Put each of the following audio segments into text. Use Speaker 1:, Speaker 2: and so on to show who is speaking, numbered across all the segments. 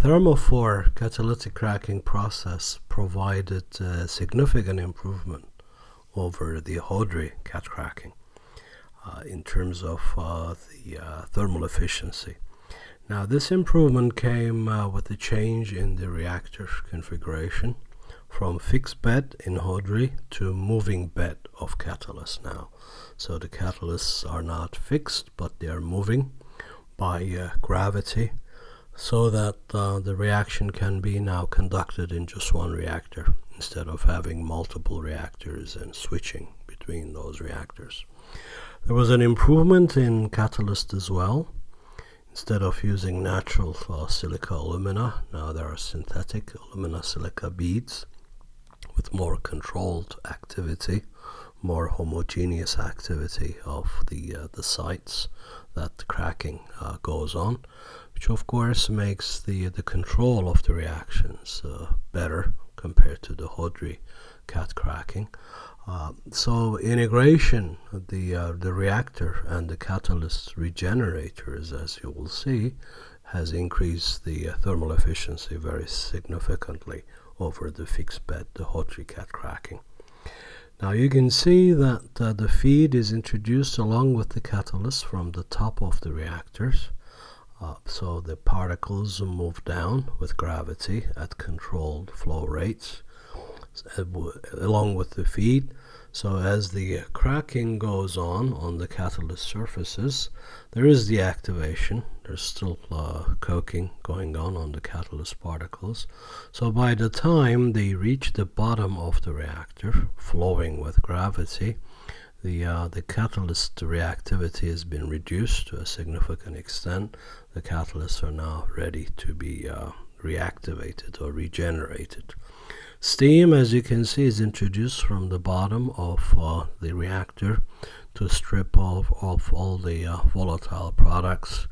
Speaker 1: Thermofor catalytic cracking process provided a significant improvement over the Houdry cat cracking uh, in terms of uh, the uh, thermal efficiency. Now this improvement came uh, with the change in the reactor configuration from fixed bed in Houdry to moving bed of catalyst now. So the catalysts are not fixed but they are moving by uh, gravity so that uh, the reaction can be now conducted in just one reactor instead of having multiple reactors and switching between those reactors. There was an improvement in catalyst as well Instead of using natural uh, silica alumina, now there are synthetic alumina silica beads with more controlled activity, more homogeneous activity of the, uh, the sites that the cracking uh, goes on, which of course makes the, the control of the reactions uh, better compared to the Houdry cat cracking. Uh, so integration, the uh, the reactor and the catalyst regenerators, as you will see, has increased the uh, thermal efficiency very significantly over the fixed bed, the Houdry cat cracking. Now you can see that uh, the feed is introduced along with the catalyst from the top of the reactors. Uh, so the particles move down with gravity at controlled flow rates along with the feed. So as the cracking goes on on the catalyst surfaces, there is the activation. There's still uh, coking going on on the catalyst particles. So by the time they reach the bottom of the reactor, flowing with gravity, the, uh, the catalyst reactivity has been reduced to a significant extent. The catalysts are now ready to be uh, reactivated or regenerated. Steam, as you can see, is introduced from the bottom of uh, the reactor to strip off, off all the uh, volatile products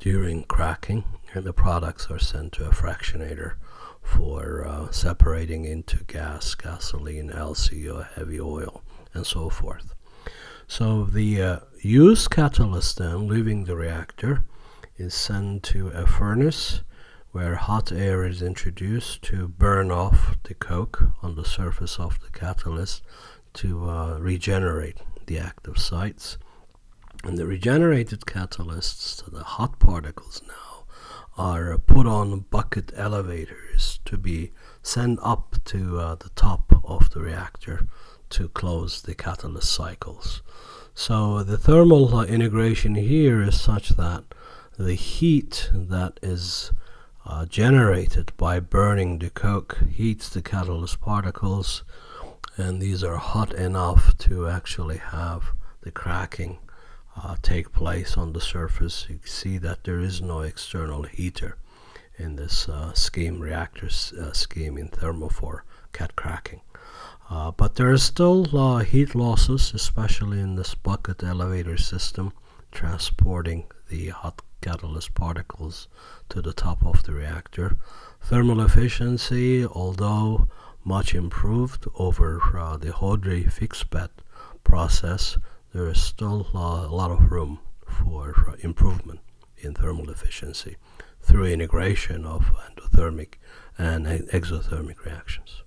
Speaker 1: during cracking, and the products are sent to a fractionator for uh, separating into gas, gasoline, LCO, heavy oil, and so forth. So the uh, used catalyst then, leaving the reactor, is sent to a furnace where hot air is introduced to burn off the coke on the surface of the catalyst to uh, regenerate the active sites. And the regenerated catalysts, the hot particles now, are put on bucket elevators to be sent up to uh, the top of the reactor to close the catalyst cycles. So the thermal integration here is such that the heat that is uh, generated by burning the coke heats the catalyst particles and these are hot enough to actually have the cracking uh, take place on the surface. You see that there is no external heater in this uh, scheme reactor uh, scheme in thermofor cat cracking. Uh, but there are still uh, heat losses, especially in this bucket elevator system transporting the hot catalyst particles to the top of the reactor. Thermal efficiency, although much improved over uh, the Houdry fixed bed process, there is still uh, a lot of room for uh, improvement in thermal efficiency through integration of endothermic and exothermic reactions.